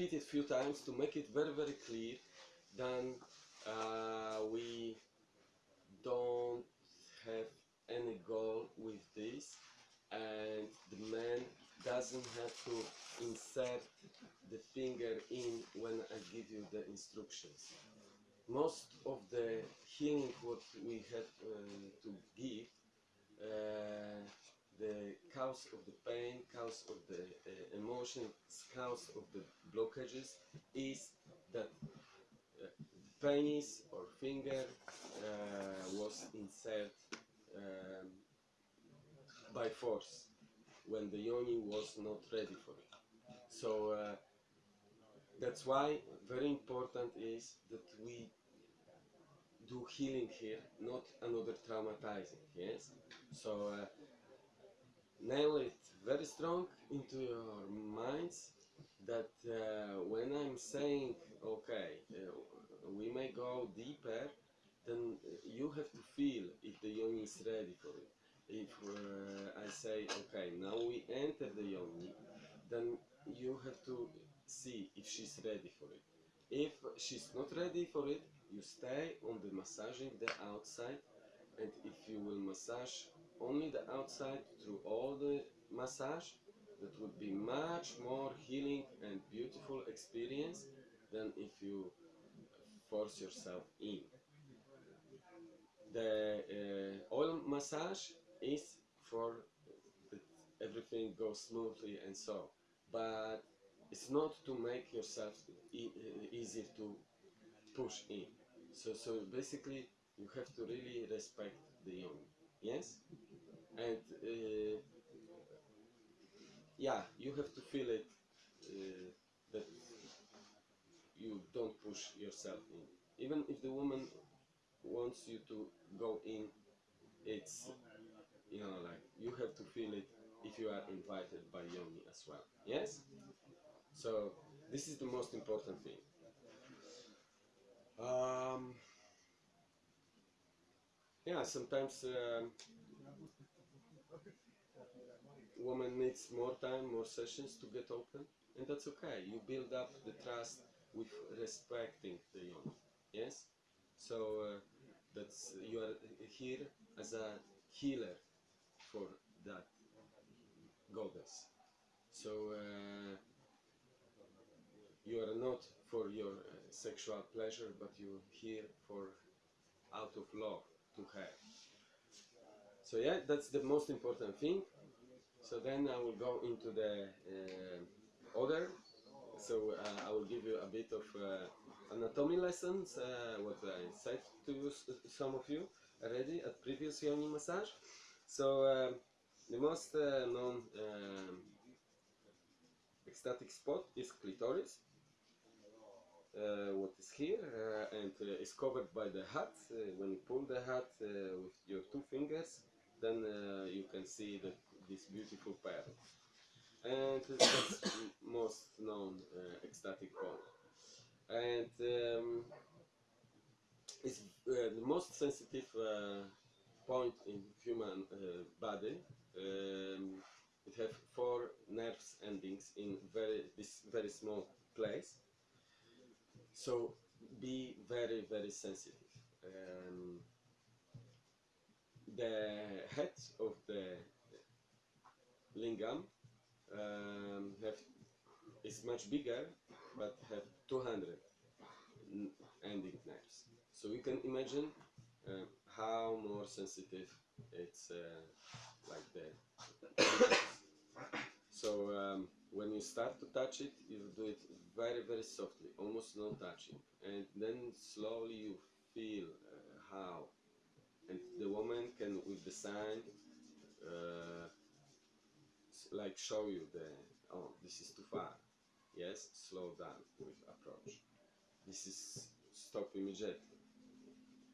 repeat it a few times to make it very very clear. Then uh, we don't have any goal with this, and the man doesn't have to insert the finger in when I give you the instructions. Most of the healing what we have uh, to give, uh, the cause of the pain, cause of the uh, emotion, cause of the blockages is that uh, penis or finger uh, was inserted um, by force when the yoni was not ready for it. So uh, that's why very important is that we do healing here, not another traumatizing. Yes. So uh, nail it very strong into your minds that uh, when I'm saying okay, uh, we may go deeper, then you have to feel if the yoni is ready for it if uh, I say, okay, now we enter the yoni, then you have to see if she's ready for it. If she's not ready for it, you stay on the massaging the outside, and if you will massage only the outside through all the massage, that would be much more healing and beautiful experience than if you force yourself in. The uh, oil massage is for everything goes smoothly and so but it's not to make yourself e- easier to push in so so basically you have to really respect the yoni yes? And uh, yeah you have to feel it uh, that you don't push yourself in. Even if the woman wants you to go in it's you know like you have to feel it if you are invited by yoni as well. Yes? So this is the most important thing. Um, yeah sometimes um, woman needs more time more sessions to get open and that's okay. You build up the trust with respecting the yoni yes? So uh, that's you are here as a healer for that goddess. So uh, you are not for your uh, sexual pleasure, but you're here for out of love to her. So yeah, that's the most important thing. So then I will go into the uh, other. So uh, I will give you a bit of uh, anatomy lessons, uh, what I said to you, some of you already at previous yoni massage. So um, the most uh, known um, ecstatic spot is clitoris. Uh, what is here uh, and uh, is covered by the hat. When you pull the hat with your two fingers, then you can see the, this beautiful pearl. And the most known ecstatic point. And um, it's uh, the most sensitive uh, point in human uh, body. Um, it has four nerves endings in very this very small place. So be very very sensitive. Um, the head of the lingam um, have is much bigger, but have 200 n- ending nerves. So you can imagine uh, how more sensitive it's uh, like that. so um, when you start to touch it, you do it very very softly, almost no touching, and then slowly you feel uh, how, and the woman can with the sign. Uh, like show you the oh this is too far. Yes slow down with approach. This is stop immediately.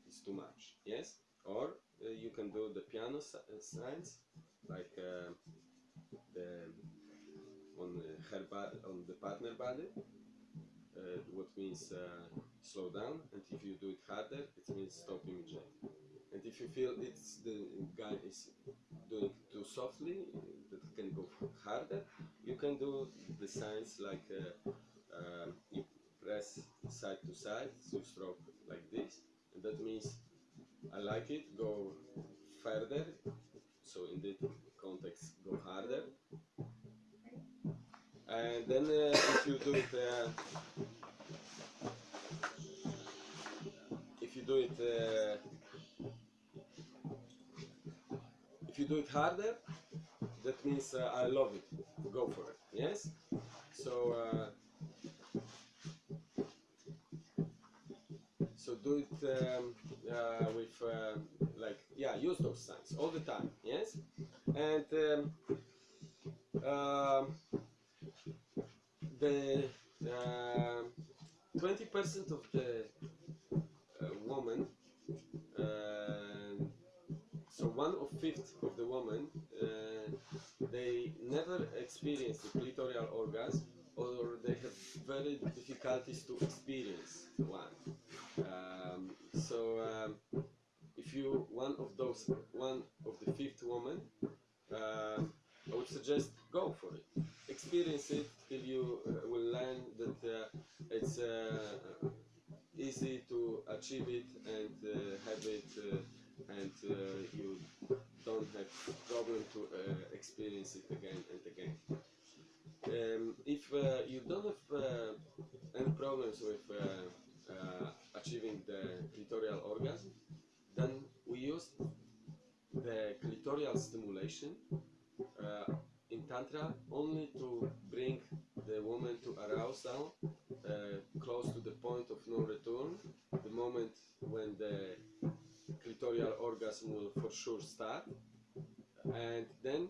It's too much. Yes? Or uh, you can do the piano uh, signs like uh, the on her on the partner body uh, what means uh, slow down and if you do it harder it means stop immediately and if you feel it's the guy is doing too softly that can go harder. You can do the signs like uh, um, you press side to side, so stroke like this, and that means I like it. Go further. So in that context, go harder. And then uh, if you do it, uh, if you do it, uh, if you do it harder, that means uh, I love it. Go for it. Yes. So. Uh, so do it um, uh, with uh, like yeah use those signs all the time yes and um, um, the um, twenty percent of the uh, woman uh, so one of fifth of the woman uh, they never experience the clitoral orgasm or they have very difficulties to experience one. Um, so um, if you one of those one of the fifth woman uh, I would suggest go for it. Experience it till you uh, will learn that uh, it's uh, easy to achieve it and uh, have it uh, and uh, you don't have problem to experience it again and again. Um, if you don't have any problems with achieving the clitoral orgasm, then we use the clitoral stimulation uh, in Tantra only to bring the woman to arousal uh, close to the point of no return, the moment when the clitoral orgasm will for sure start, and then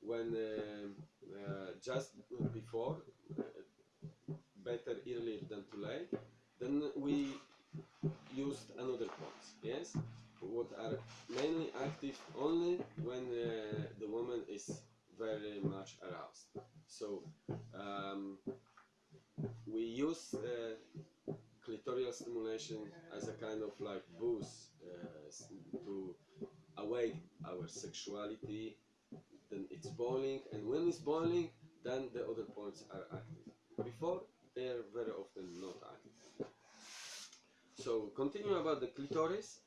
when uh, uh, just before, uh, better earlier than too late, then we used another points, yes, what are mainly active only when uh, the woman is very much aroused. So um, we use uh, clitoral stimulation as a kind of like boost uh, to awake our sexuality. Then it's boiling and when it's boiling then the other points are active. Before they're very often not active. So continue about the clitoris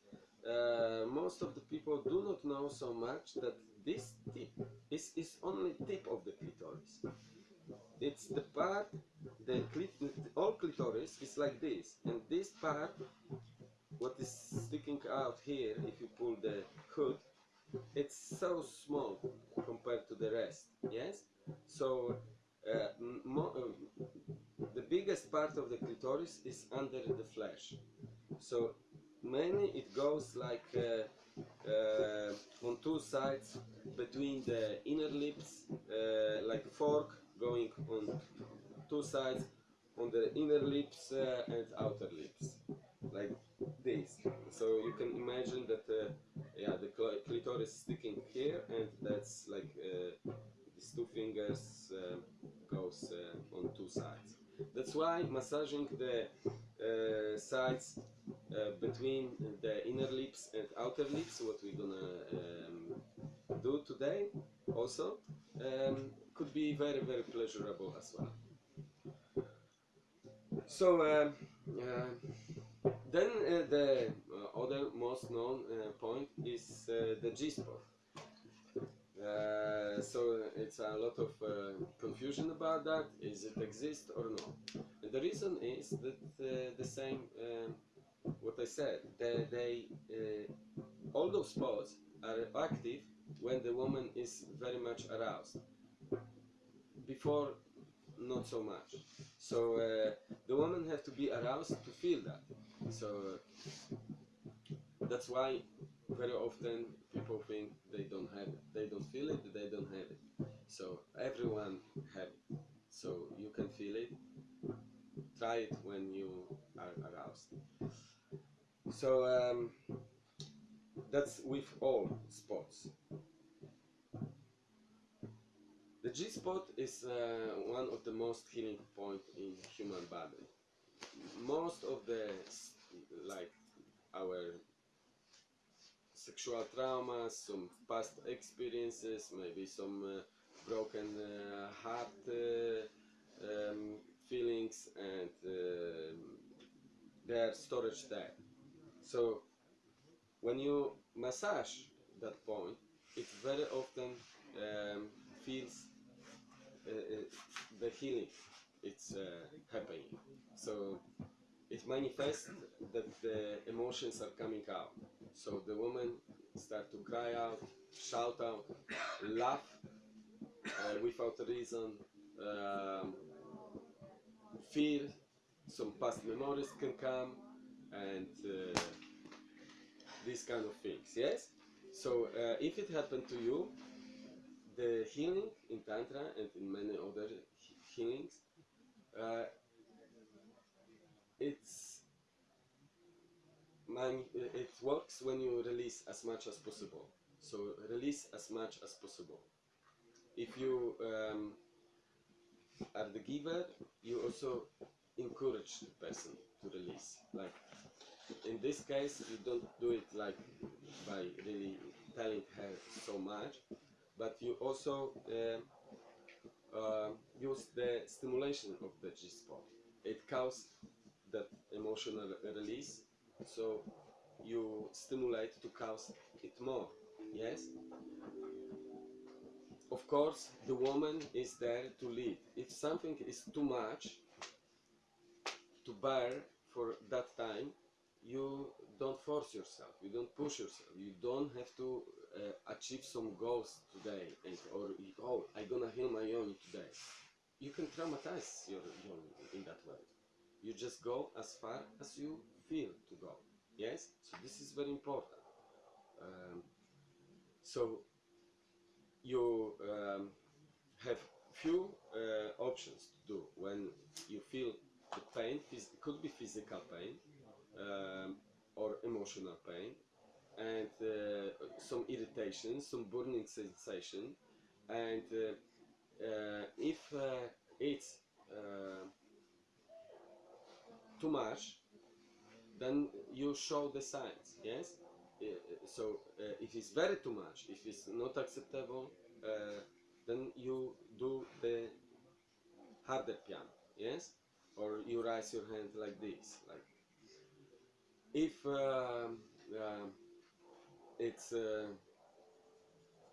uh, most of the people do not know so much that this tip is, is only tip of the clitoris. It's the part the clit- all clitoris is like this and this part what is sticking out here if you pull the hood it's so small compared to the rest yes? So uh, uh, the biggest part of the clitoris is under the flesh. So mainly it goes like uh, uh, on two sides between the inner lips uh, like a fork going on two sides on the inner lips uh, and outer lips like this. So you can imagine that uh, yeah the cl- clitoris sticking here and that's like uh, these two fingers goes on two sides. That's why massaging the sides uh, between the inner lips and outer lips what we're gonna um, do today also um, could be very very pleasurable as well so um, uh, then uh, the uh, other most known uh, point is uh, the G-spot. Uh, so it's a lot of uh, confusion about that. Is it exist or not? And the reason is that uh, the same um, what I said. They, they uh, all those spots are active when the woman is very much aroused. Before, not so much. So uh, the woman has to be aroused to feel that. So that's why very often people think they don't have it. They don't feel it, they don't have it. So everyone have it. So you can feel it. Try it when you are aroused. So um, that's with all spots. The G spot is uh, one of the most healing point in human body. Most of the like our sexual traumas, some past experiences, maybe some uh, broken uh, heart uh, um, feelings and um their storage there. So when you massage that point, it very often um, feels uh, uh, the healing it's uh, happening. So it manifests that the emotions are coming out. So the woman start to cry out, shout out, laugh uh, without reason, um, feel some past memories can come, and uh, these kind of things. Yes. So uh, if it happened to you, the healing in tantra and in many other healings, uh, it's it works when you release as much as possible. So release as much as possible. If you um, are the giver, you also encourage the person to release. Like in this case, you don't do it like by really telling her so much, but you also um uh, use the stimulation of the G spot. It causes that emotional release, so you stimulate to cause it more. Yes. Of course, the woman is there to lead. If something is too much to bear for that time, you don't force yourself. You don't push yourself. You don't have to uh, achieve some goals today, and or oh, I'm gonna heal my yoni today. You can traumatize your yoni in that way. You just go as far as you feel to go. Yes. So this is very important. Um, so you um, have few uh, options to do when you feel the pain. Could be physical pain um, or emotional pain, and uh, some irritation, some burning sensation, and uh, uh, if uh, it's uh, too much, then you show the signs. Yes. Uh, so if it's very too much, if it's not acceptable, then you do the harder piano. Yes. Or you raise your hand like this, like if um, um, it's uh,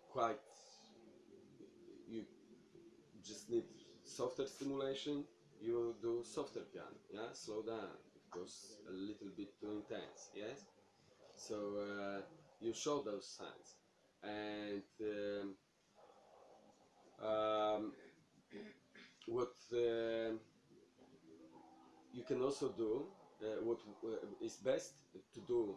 quite you just need softer stimulation you do softer piano yeah? Slow down it goes a little bit too intense yes? So uh, you show those signs and um, um, what uh, you can also do uh, what uh, is best to do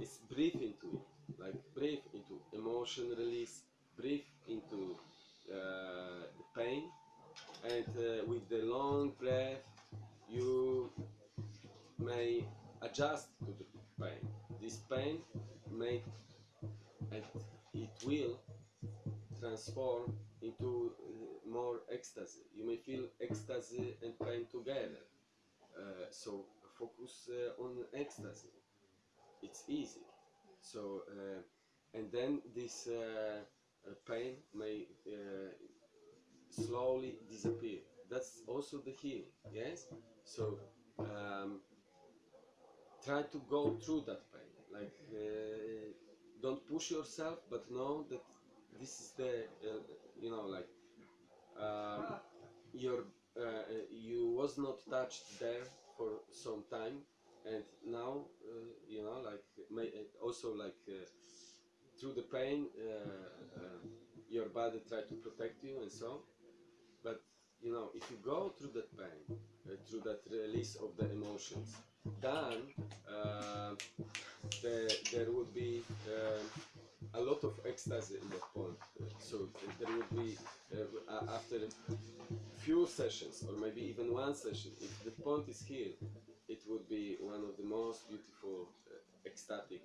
is breathe into it. Like breathe into emotion release breathe into uh, the pain. And uh, with the long breath you may adjust to the pain. This pain may and it will transform into uh, more ecstasy. You may feel ecstasy and pain together uh, so focus uh, on ecstasy. It's easy. So uh, and then this uh, uh, pain may slowly disappear. That's also the healing. Yes. So um, try to go through that pain. Like don't push yourself, but know that this is the you know like um, your uh, you was not touched there for some time and now uh, you know like may, uh, also like uh, through the pain uh, uh, your body try to protect you and so but you know if you go through that pain through that release of the emotions then there, there would be a lot of ecstasy in that point. So there would be uh, a- after few sessions or maybe even one session if the point is healed it would be one of the most beautiful uh, ecstatic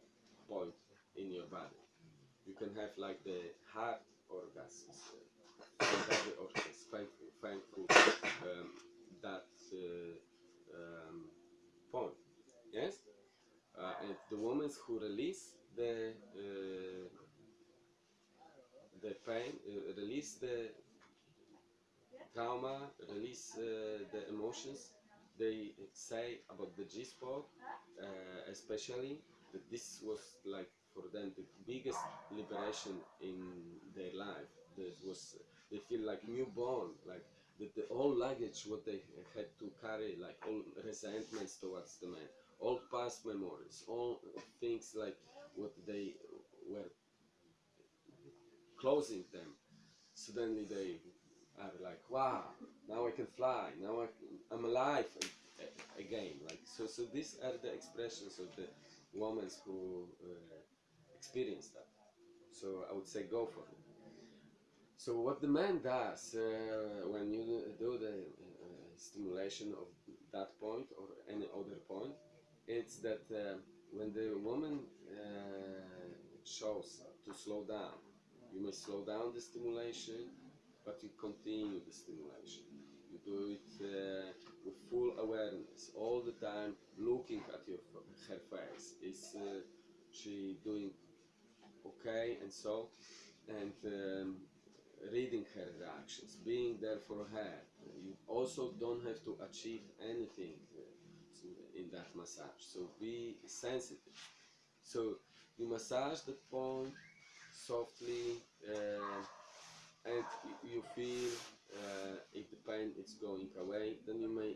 point in your body. You can have like the heart orgasms uh, orgasms thankful, thankful um, that uh, um, point yes? Uh, and the women who release the uh, the pain, uh, release the trauma, release uh, the emotions. They say about the G spot, uh, especially that this was like for them the biggest liberation in their life. That was they feel like newborn, like the, the all luggage what they had to carry, like all resentments towards the man, all past memories, all things like what they were closing them. Suddenly they are like, wow, now I can fly, now I, I'm alive again. Like so, so these are the expressions of the women who uh, experience that. So I would say go for it. So what the man does uh, when you do the uh, stimulation of that point or any other point, it's that uh, when the woman uh, shows to slow down, you may slow down the stimulation, but you continue the stimulation. You do it uh, with full awareness, all the time, looking at your her face. Is uh, she doing okay and so, and um, reading her reactions, being there for her. You also don't have to achieve anything uh, in that massage. So be sensitive. So you massage the point softly, uh, and you feel uh, if the pain is going away, then you may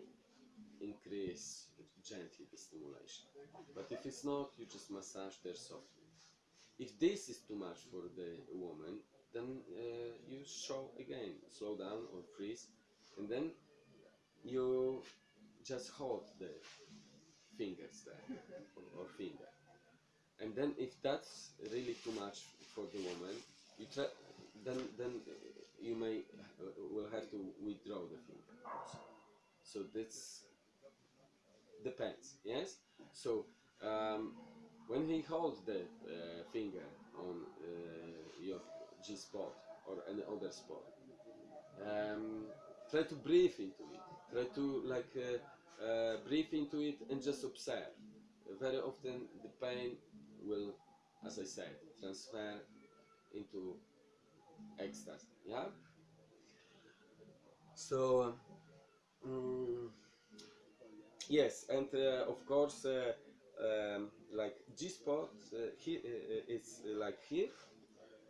increase gently the stimulation. But if it's not, you just massage there softly. If this is too much for the woman, then uh, you show again, slow down or freeze, and then you just hold the fingers there or, or finger. And then if that's really too much for the woman, you try, then then you may uh, will have to withdraw the finger. So this depends. Yes. So um, when he holds the uh, finger on uh, your G spot or any other spot, um, try to breathe into it. Try to like uh, uh, breathe into it and just observe. Very often the pain will, as I said, transfer into ecstasy. Yeah. So. mm, Yes, and uh, of course, uh, um, like G spot, uh, it's like here.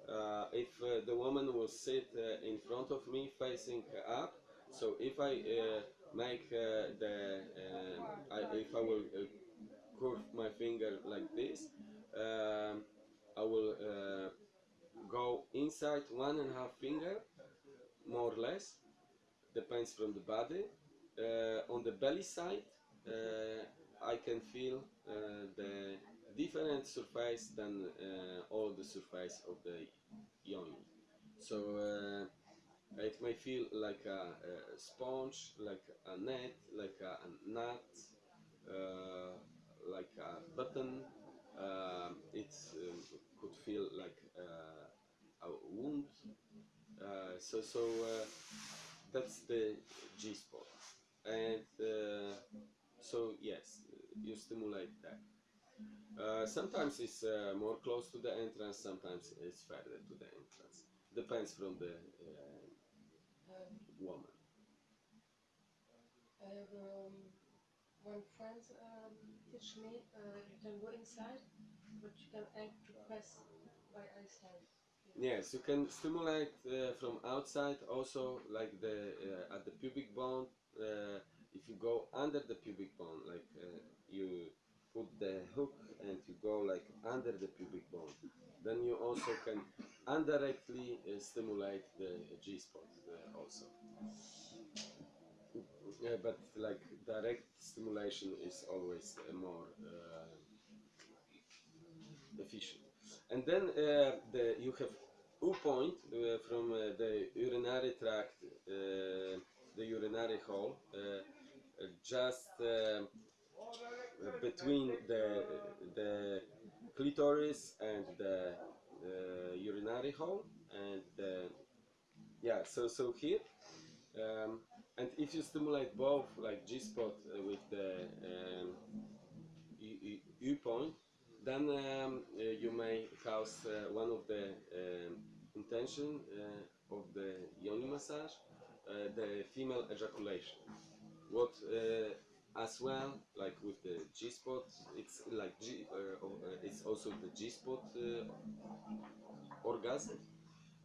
Uh, if uh, the woman will sit uh, in front of me facing up, so if I make the, um I, if I will curve my finger like this, um, I will uh, go inside one and a half finger, more or less, depends from the body. Uh, on the belly side, uh, I can feel uh, the different surface than uh, all the surface of the yoni. So uh, it may feel like a, a sponge, like a net, like a, a nut, uh, like a button. Um it um, could feel like uh, a wound. Uh, so so uh, that's the G spot, and uh, so yes, you stimulate that. Uh, sometimes it's uh, more close to the entrance, sometimes it's further to the entrance. Depends from the uh, Um, woman. I have um, one friend um, teach me uh, you can go inside, but you can act to press by outside. Yes, you can stimulate uh, from outside also, like the uh, at the pubic bone. Uh, if you go under the pubic bone, like uh, you put the hook and you go like under the pubic bone, then you also can indirectly uh, stimulate the G spot uh, also. Yeah, but like direct stimulation is always more efficient. And then uh, the, you have U point uh, from uh, the urinary tract, uh, the urinary hole, uh, just uh, between the, the clitoris and the urinary hole. And yeah, so, so here. Um, and if you stimulate both, like G spot uh, with the um, U, U, U point, then um, uh, you may cause uh, one of the um, intention uh, of the yoni massage, the female ejaculation. What as well, like with the G spot, it's like G, it's also the G spot orgasm.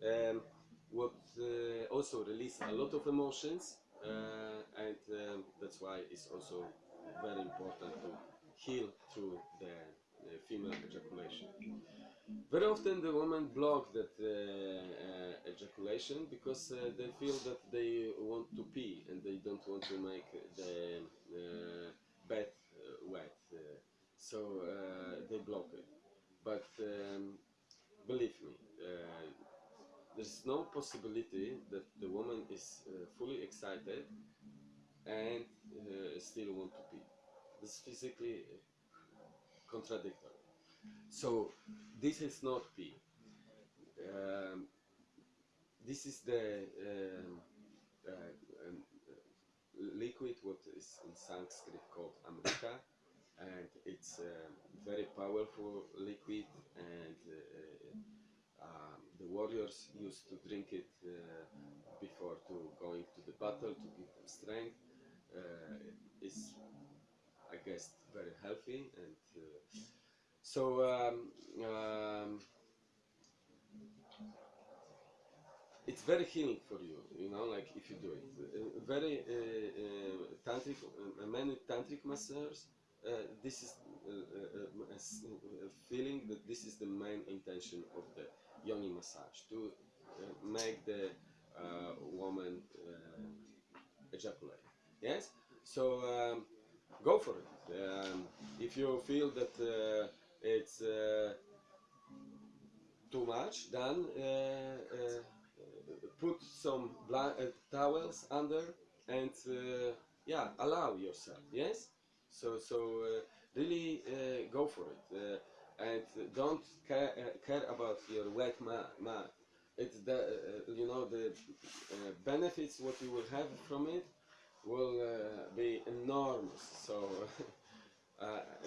Um, what uh, also release a lot of emotions, uh, and um, that's why it's also very important to heal through the, the female ejaculation. Very often the women block that uh, uh, ejaculation because uh, they feel that they want to pee and they don't want to make the uh, bed uh, wet, uh, so uh, they block it. But um, believe me, uh, there's no possibility that the woman is uh, fully excited and uh, still want to pee. This is physically contradictory. So this is not pee. Um, this is the um, uh, um, liquid what is in Sanskrit called Amrita and it's a very powerful liquid and uh, um, the warriors used to drink it uh, before to going to the battle to give them strength. Uh, it's I guess very healthy and so um, um, it's very healing for you you know like if you do it. Uh, very uh, uh, tantric uh, many tantric masseurs uh, this is uh, uh, uh, a a feeling that this is the main intention of the yoni massage to uh, make the uh, woman uh, ejaculate. Yes? So um, go for it. Um, if you feel that uh, it's uh, too much. Then uh, uh, put some towels under and yeah allow yourself yes? So so really go for it. And don't care, care about your wet mat. it's the uh, you know the uh, benefits what you will have from it will uh, be enormous. So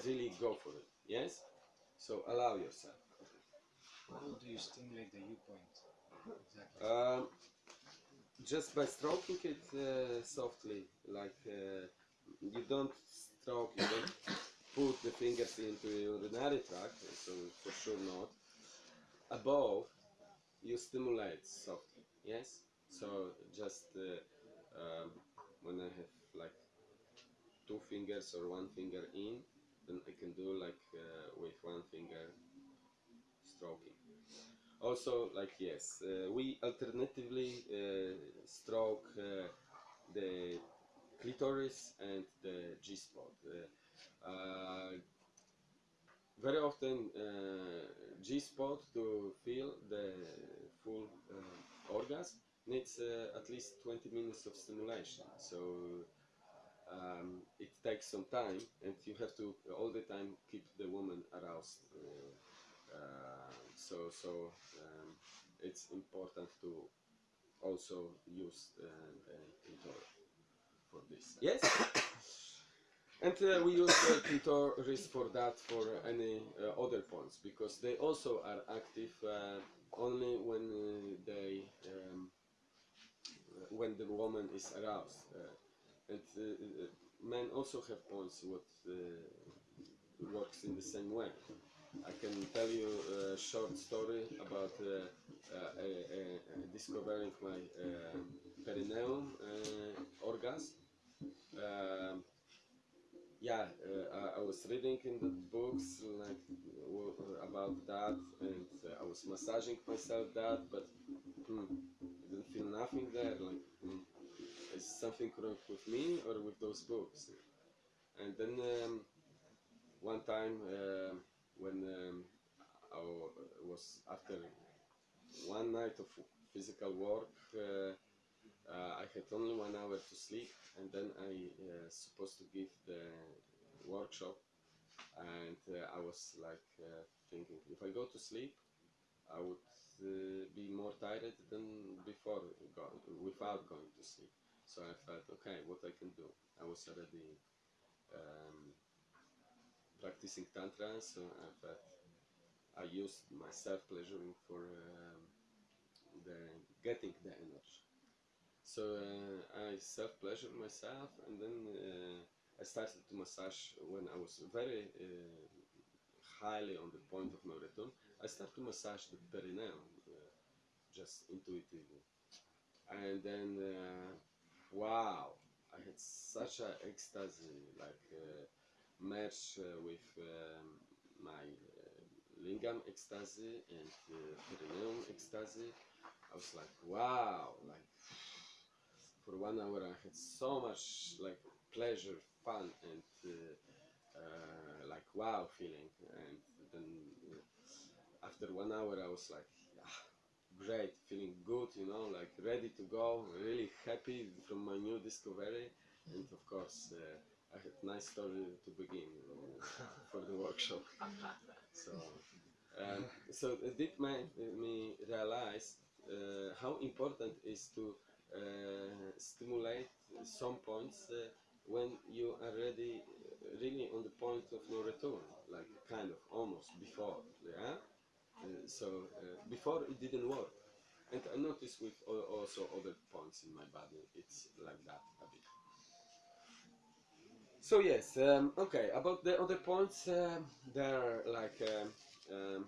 really go for it yes so allow yourself How do you stimulate the U point? Exactly. Um, just by stroking it uh, softly, like uh, you don't stroke, you don't put the fingers into your urinary tract, so for sure not. Above, you stimulate softly, yes? So just uh, um, when I have like two fingers or one finger in, then I can do like uh, with one finger stroking. Also, like yes, uh, we alternatively uh, stroke uh, the clitoris and the G spot. Uh, very often, uh, G spot to feel the full orgasm needs at least 20 minutes of stimulation. So um, it takes some time, and you have to all the time keep the woman aroused. Uh, uh, so so um, it's important to also use uh, the for this. Yes. And uh, we use clitoris for that for any uh, other points because they also are active uh, only when they um, when the woman is aroused. And uh, uh, men also have points what uh, works in the same way. I can tell you a short story about uh, discovering my uh, perineum orgasm. Um, yeah, uh, I, I was reading in the books like about that, and uh, I was massaging myself that, but hmm, I didn't feel nothing there. Like, is something wrong with me or with those books? And then um, one time uh, when um, I was after one night of physical work, uh, uh, I had only one hour to sleep, and then I uh, supposed to give the workshop, and uh, I was like uh, thinking, if I go to sleep, I would uh, be more tired than before go- without going to sleep. So I felt, okay, what I can do? I was already um, practicing tantra, so I felt I used my self pleasuring for um, the getting the energy. So uh, I self-pleasured myself, and then uh, I started to massage when I was very uh, highly on the point of no return. I started to massage the perineum uh, just intuitively, and then uh, wow, I had such a ecstasy, like uh, merge uh, with um, my uh, lingam ecstasy and uh, perineum ecstasy. I was like, wow, like for one hour I had so much like pleasure, fun, and uh, uh, like wow feeling. And then after one hour I was like, great, feeling good, you know, like ready to go, really happy from my new discovery. And of course, uh, I had nice story to begin uh, for the workshop. So, um, so it did make me realize uh, how important is to uh, stimulate some points uh, when you are ready, really on the point of no return, like kind of almost before, yeah. Uh, so uh, before it didn't work, and I noticed with also other points in my body, it's like that a bit. So yes, um, okay. About the other points, um there are like um, um,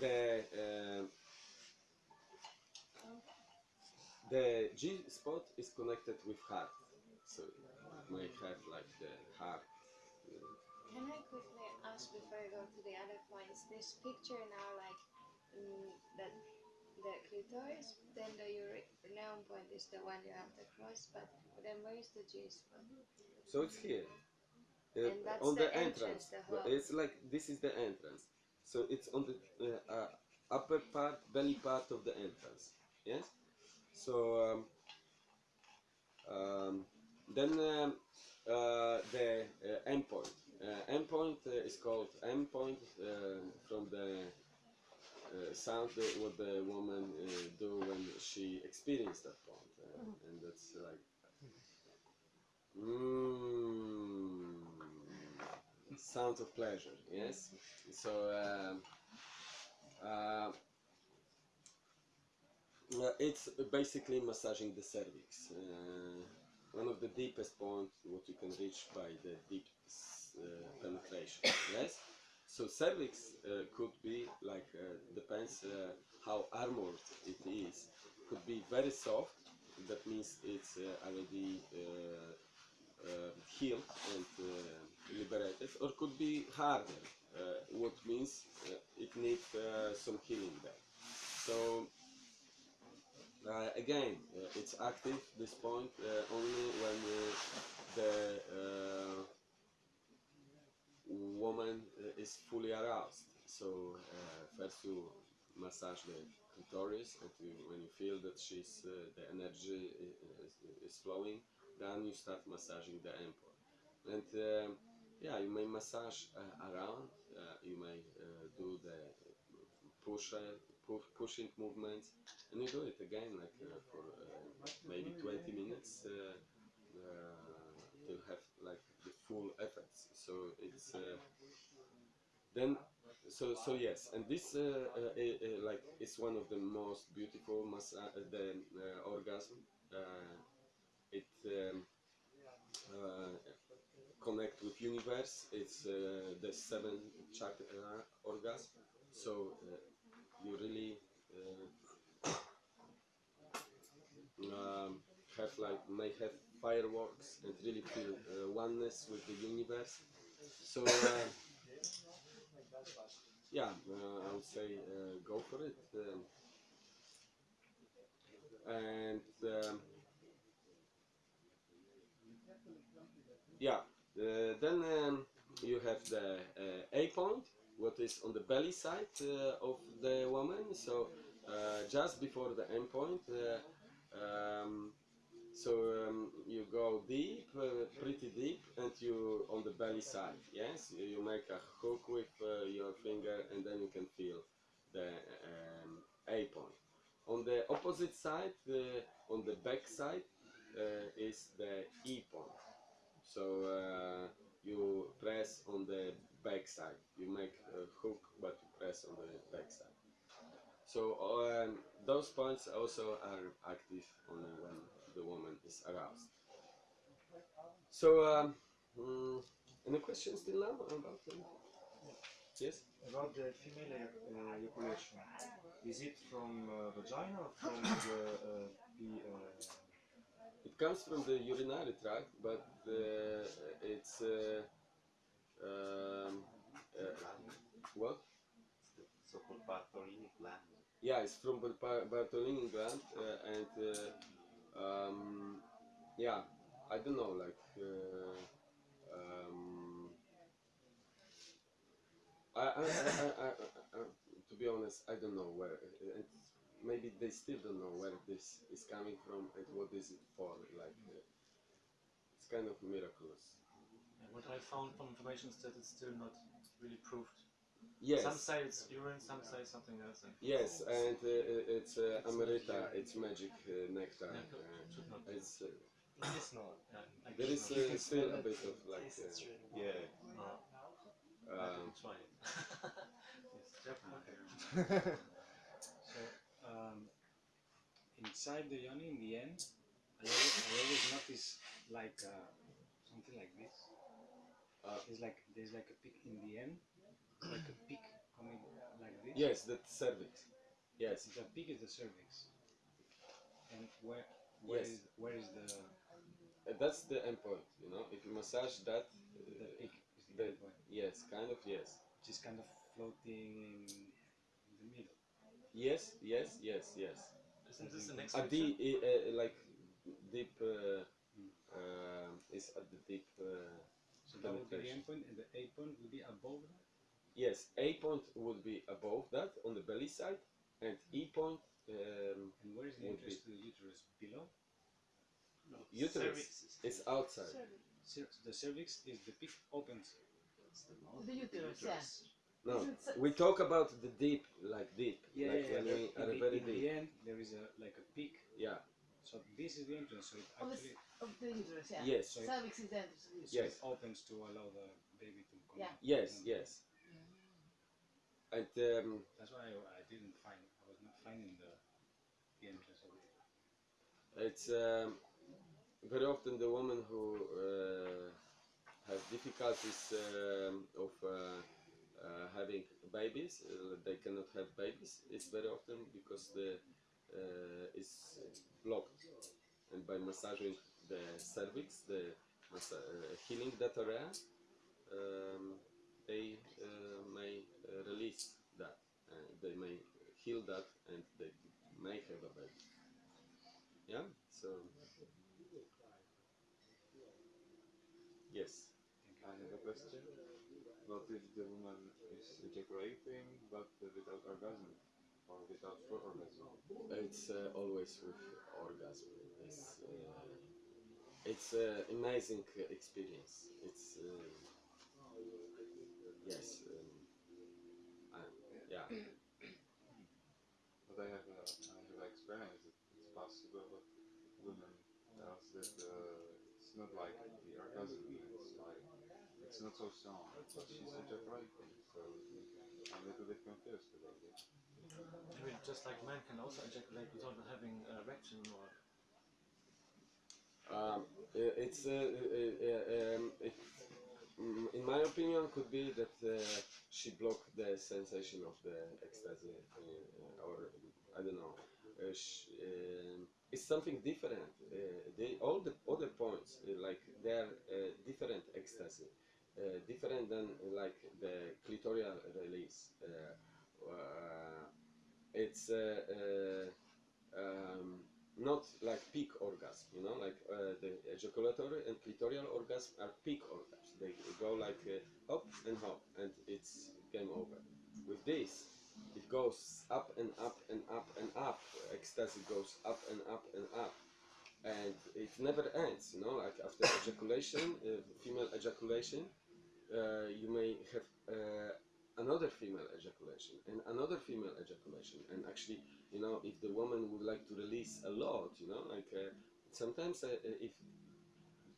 the um the G spot is connected with heart, so may have like the heart. Can I quickly ask before I go to the other points? This picture now, like mm, that the clitoris, then the urinary point is the one you have the cross, but then where is the G spot? So it's here. Uh, And that's on the the, entrance, entrance. the It's like this is the entrance. So it's on the uh, uh, upper part, belly part of the entrance. Yes. So um, um, then um, uh, the uh, endpoint. Uh, endpoint uh, is called endpoint uh, from the uh, sound that what the woman uh, do when she experienced that point, uh, and that's like. Mm, sound of pleasure, yes. So um, uh, uh, it's basically massaging the cervix. Uh, one of the deepest points what you can reach by the deep penetration. Yes. So cervix uh, could be like uh, depends uh, how armored it is. Could be very soft. That means it's uh, already uh, uh, healed and uh, liberated, or could be harder, uh, what means uh, it needs uh, some healing there. So uh, again, uh, it's active this point uh, only when uh, the uh, woman uh, is fully aroused. So uh, first you massage the clitoris, and you, when you feel that she's uh, the energy is, is flowing, then you start massaging the endpoint. And um, yeah, you may massage uh, around. Uh, you may uh, do the push, uh, pushing movements, and you do it again like for maybe 20 minutes uh, to have like full effects. So it's uh, then so so yes, and this uh, uh, like is one of the most beautiful massa- the orgasm. It um, connect with universe. It's the seven chakra orgasm. So you really um, have like may have fireworks and really feel uh, oneness with the universe. So uh, yeah, uh, I would say uh, go for it. Um, and um, yeah, then um, you have the A point, what is on the belly side of the woman. So just before the end point, um, so um, you go deep, uh, pretty deep, and you on the belly side. Yes, you, make a hook with uh, your finger, and then you can feel the um, A point. On the opposite side, uh, on the back side, uh, is the E point. So uh, you press on the back side. You make a hook, but you press on the back side. So um, those points also are active only when the woman is aroused. So, um, mm, any questions still now about them? Yes. About the female uh, ejaculation, is it from uh, vagina or from the uh, p- uh, It comes from the urinary tract, but uh, it's uh, um, uh, what? so-called Bartholini gland. Yeah, it's from the Bartholini gland, uh, and uh, um, yeah, I don't know, like. Uh, um, I, I, I, I, to be honest, I don't know where. It, maybe they still don't know where this is coming from and what is it for. Like, uh, it's kind of miraculous. What I found from information is that it's still not really proved. Yes. Some say it's urine, some say something else. And Yes, and uh, it's uh, Amarita, it's magic uh, nectar. Yeah, Uh, should not be. it's, uh, It's not. Yeah, there is uh, still a bit of like, uh, really yeah, not. Uh, I um, can try it. yes, definitely. so um, inside the yoni in the end, I always, I always notice like uh, something like this. Uh, it's like there's like a peak in the end, like a peak coming like this. yes, that's cervix. Yes, The peak is the cervix. And where where Yes. is where is the Uh, that's the end point, you know. If you massage that, the peak is the, the- end point, yes, kind of yes. Just kind of floating in, in the middle. Yes, yes, yes, yes. Isn't this the next At picture? the uh, like deep uh, uh, is at the deep. Uh, So that would be the penetration. end point, and the A point would be above that. Yes, A point would be above that on the belly side, and E point. Um, And where is the Would entrance be- to the uterus? Below. No. uterus is outside. Cer- the cervix is the peak opens. The uterus, yeah. No, we talk about the deep, like deep, Yeah, like yeah, when yeah. we are the, very in the end, there is a like a peak. Yeah. So this is the entrance. So it Of the, actually of the uterus, yeah. Yes. So Cervix is the entrance of so Yes. it opens to allow the baby to come. Yeah. in. Yes. And Yes. And um, That's why I, I didn't find. I was not finding the, the entrance of it. it's um, very often the women who uh, have difficulties um, of uh, uh, having babies, uh, they cannot have babies. It's very often because the uh, is blocked, and by massaging the cervix, the uh, healing that area, um, they uh, may release that. Uh, they may heal that, and they may have a baby. Yeah. So. Yes. I have a question. What if the woman is ejaculating but without orgasm or without full orgasm? It's uh, always with orgasm. It's uh, it's an amazing uh, experience. It's uh, yes, I, yeah. But I have a, I have experience that it's possible, but women tells that uh, it's not like the orgasm. It's like it's not so strong, but she's ejaculating. So I'm a little bit confused about it. Maybe just like men can also ejaculate without having an erection or Um, it's uh, uh, uh, um, it, in my opinion could be that uh, she blocked the sensation of the ecstasy uh, or I don't know. Uh, sh- um, it's something different. Uh, they all the other points uh, like they're uh, different ecstasy, uh, different than uh, like the clitoral release. Uh, uh, it's uh, uh, um, not like peak orgasm, you know, like uh, the ejaculatory and clitoral orgasm are peak orgasms. They go like uh, up and up, and it's game over. With this, it goes up and up and up and up. Ecstasy goes up and up and up, and it never ends. You know, like after ejaculation, uh, female ejaculation, uh, you may have uh, another female ejaculation and another female ejaculation, and actually you know if the woman would like to release a lot you know like uh, sometimes uh, uh, if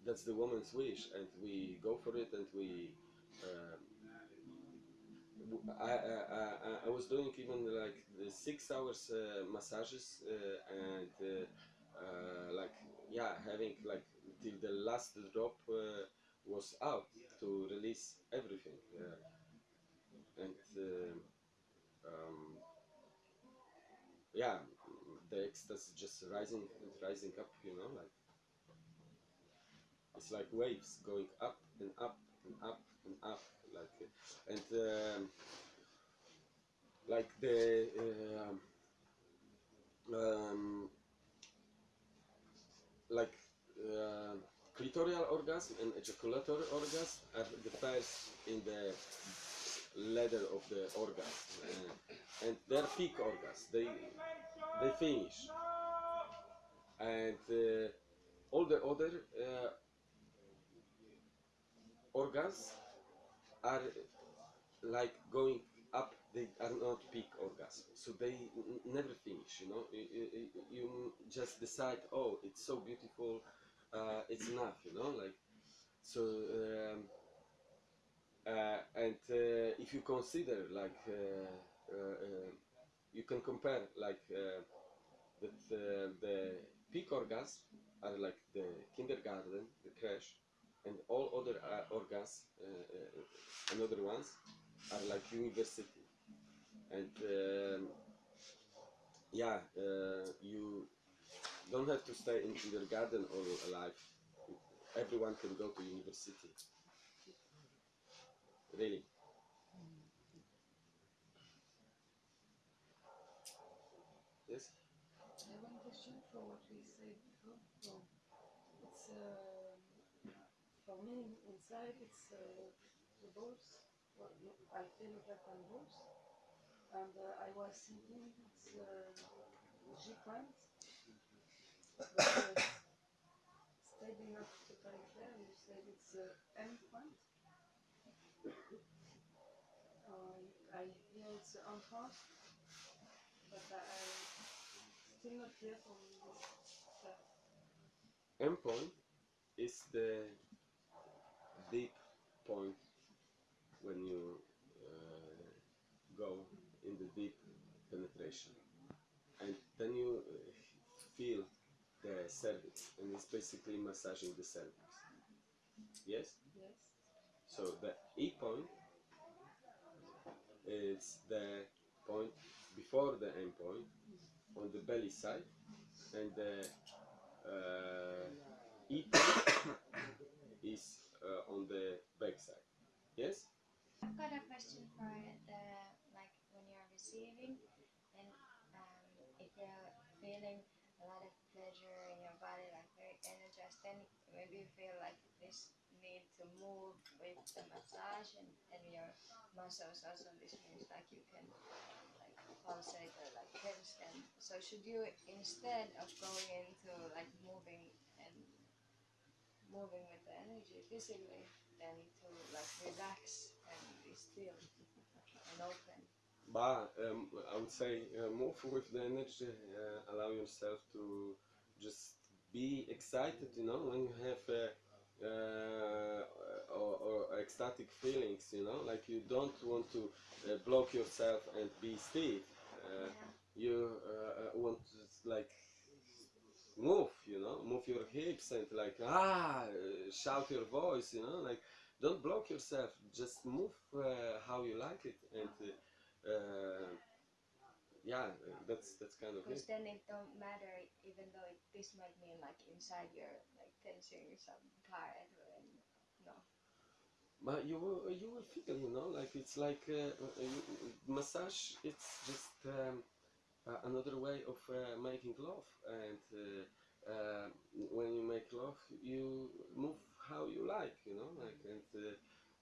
that's the woman's wish and we go for it and we uh, I, I, I- was doing even like the six hours uh, massages uh, and like yeah having like till the last drop was out to release everything and uh, um, yeah the ecstasy just rising rising up you know like it's like waves going up and up and up and up like uh, and um, like the um, um, like uh, clitoral orgasm and ejaculatory orgasm are the first in the ladder of the orgasm uh, and they're peak orgasm they they finish. And uh, all the other uh, organs are like going up. They are not peak orgasm so they never finish you know? You, you, you just decide oh it's so beautiful uh, it's enough you know? Like so um, uh, and uh, if you consider like uh, uh, uh, you can compare like that the peak orgasm are like the kindergarten the crash and all other organs and other ones are like university and um, yeah you don't have to stay in kindergarten all life. everyone can go to university really yes I have one question for what we said before. It's uh, for me inside it's uh, the balls. What I feel like on balls, and uh, I was thinking it's uh, G point. But uh, steady enough to very clear. You said it's uh, M point. Uh, I hear but I. Still not clear from endpoint is the deep point when you uh, go in the deep penetration and then you uh, feel the cervix and it's basically massaging the cervix Yes. So the e point is the point before the end point on the belly side and the uh, e point is uh, on the back side. Yes? I've got a question for the like when you're receiving and um, if you're feeling a lot of pleasure in your body, like very energized, then maybe you feel like this need to move with the massage and, and your muscles also this means like you can like pulsate or like tense them. So should you instead of going into like moving and moving with the energy physically then to like relax and be still and open. but um, I would say uh, move with the energy uh, allow yourself to just be excited you know when you have uh, uh, or, or ecstatic feelings you know? Like you don't want to uh, block yourself and be stiff. Uh, you uh, uh, want to like move you know? Move your hips and like ah shout your voice you know? Like don't block yourself. Just move uh, how you like it. And yeah that's that's kind of Because then it don't matter even though it, this might mean like inside you're some no. but you will you will feel you know like it's like uh, uh, massage it's just um, uh, another way of uh, making love and uh, when you make love you move how you like you know like and uh,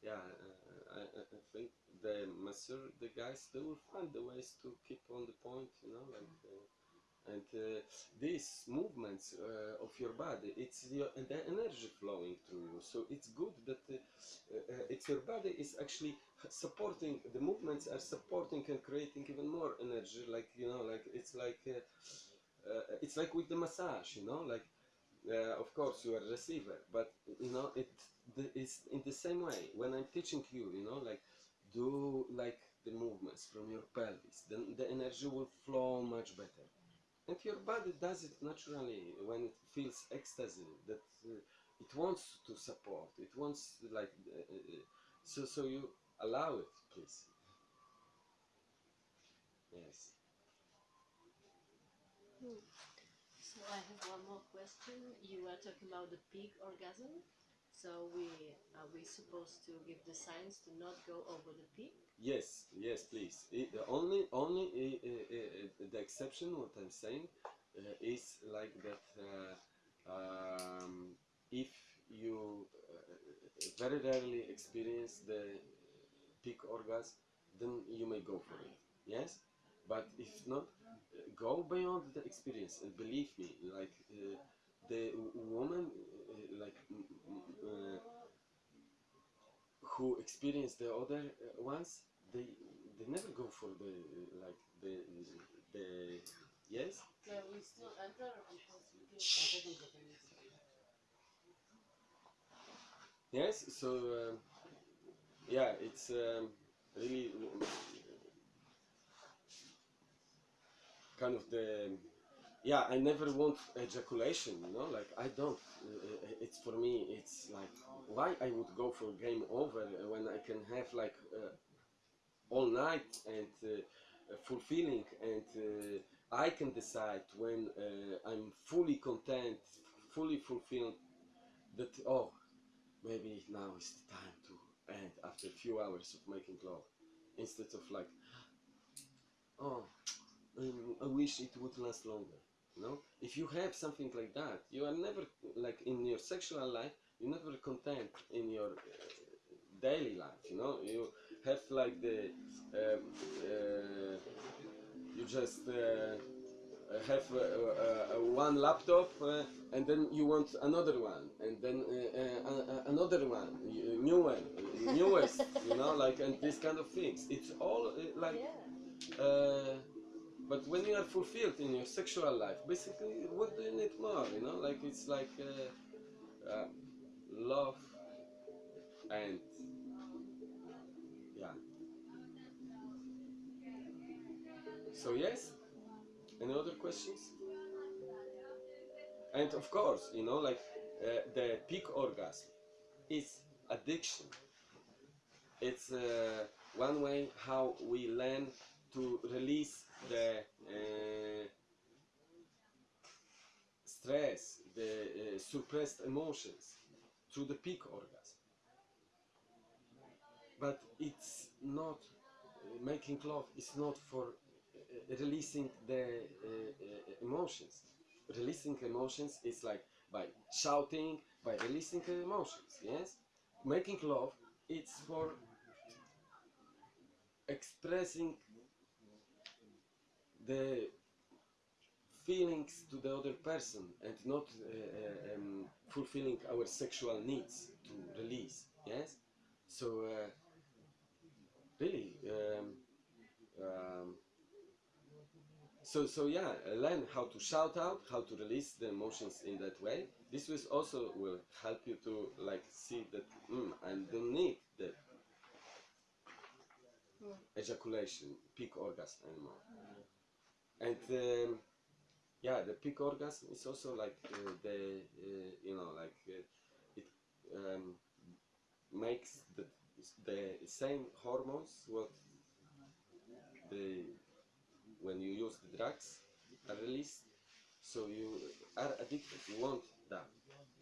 yeah uh, I, I think the masseur the guys they will find the ways to keep on the point you know like and uh, these movements uh, of your body it's your, the energy flowing through you so it's good that uh, uh, it's your body is actually supporting the movements are supporting and creating even more energy like you know like it's like uh, uh, it's like with the massage you know like of course you are a receiver but you know it is in the same way when i'm teaching you you know like do like the movements from your pelvis, then the energy will flow much better. And your body does it naturally when it feels ecstasy that uh, it wants to support. It wants like uh, uh, so. So you allow it, please. Yes. So I have one more question. You were talking about the peak orgasm. So we are we supposed to give the signs to not go over the peak? Yes, yes, please. It, the only, only uh, uh, uh, the exception, what I'm saying, uh, is like that. Uh, um, if you uh, very rarely experience the peak orgasm, then you may go for it. Yes, but if not, go beyond the experience and believe me, like the woman, like. Uh, who experience the other uh, ones, they they never go for the uh, like the the yes. Yeah, we still enter Yes, so um, yeah, it's um, really kind of the yeah. I never want ejaculation, you know. Like I don't. It's for me. It's like why I would go for game over when I can have like uh, all night and uh, fulfilling and uh, I can decide when uh, I'm fully content, fully fulfilled. That oh maybe now is the time to end after a few hours of making love instead of like oh um, i wish it would last longer you know if you have something like that you are never like in your sexual life you're never content in your uh, daily life you know? You have like the um, uh, you just uh, have uh, uh, uh, one laptop uh, and then you want another one and then uh, uh, another one new one newest you know? Like and these kind of things. It's all uh, like uh, but when you are fulfilled in your sexual life basically what do you need more you know like it's like uh, uh, love and yeah so yes any other questions? And of course, you know, like uh, the peak orgasm is addiction. It's uh, one way how we learn to release the uh, stress, the uh, suppressed emotions through the peak orgasm. But it's not uh, making love. It's not for uh, releasing the uh, emotions. Releasing emotions is like by shouting, by releasing emotions. Yes, making love. It's for expressing the feelings to the other person and not uh, uh, um, fulfilling our sexual needs to release. Yes, so uh, really. Um, um, so so yeah learn how to shout out how to release the emotions in that way this was also will help you to like see that mm, i don't need the ejaculation peak orgasm anymore and um, yeah the peak orgasm is also like uh, the uh, you know like uh, it um, makes the the same hormones what the when you use the drugs are released. So you are addicted you want that.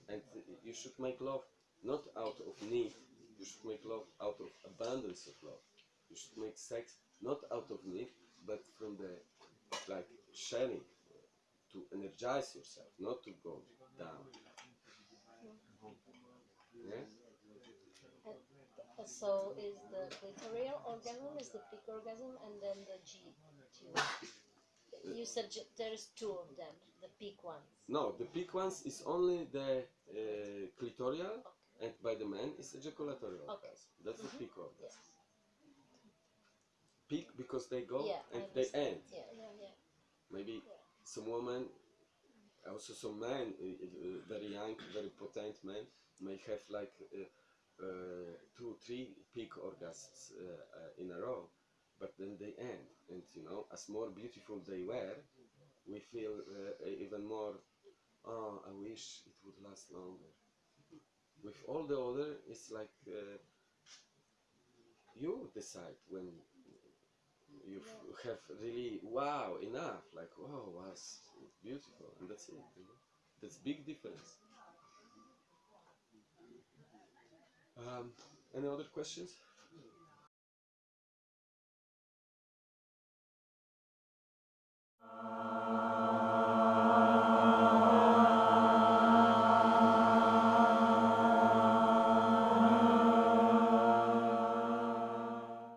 And you should make love not out of need you should make love out of abundance of love. You should make sex not out of need but from the like sharing to energize yourself not to go down. Yes Uh, So is the clitoral orgasm is the peak orgasm and then the G tube. You said there's two of them, the peak ones. no the peak ones is only the uh, clitoral and by the man is ejaculatory orgasm. That's the peak orgasm. Yes. Peak because they go Yeah, and they end Yeah, yeah, yeah. maybe some woman also some men uh, very young very potent men may have like uh, uh, two, three peak orgasms uh, uh, in a row, but then they end, and you know, as more beautiful they were, we feel uh, even more. Oh, I wish it would last longer. With all the other, it's like uh, you decide when you yeah. have really wow enough like oh, wow was beautiful and that's it you know? that's big difference um, any other questions uh...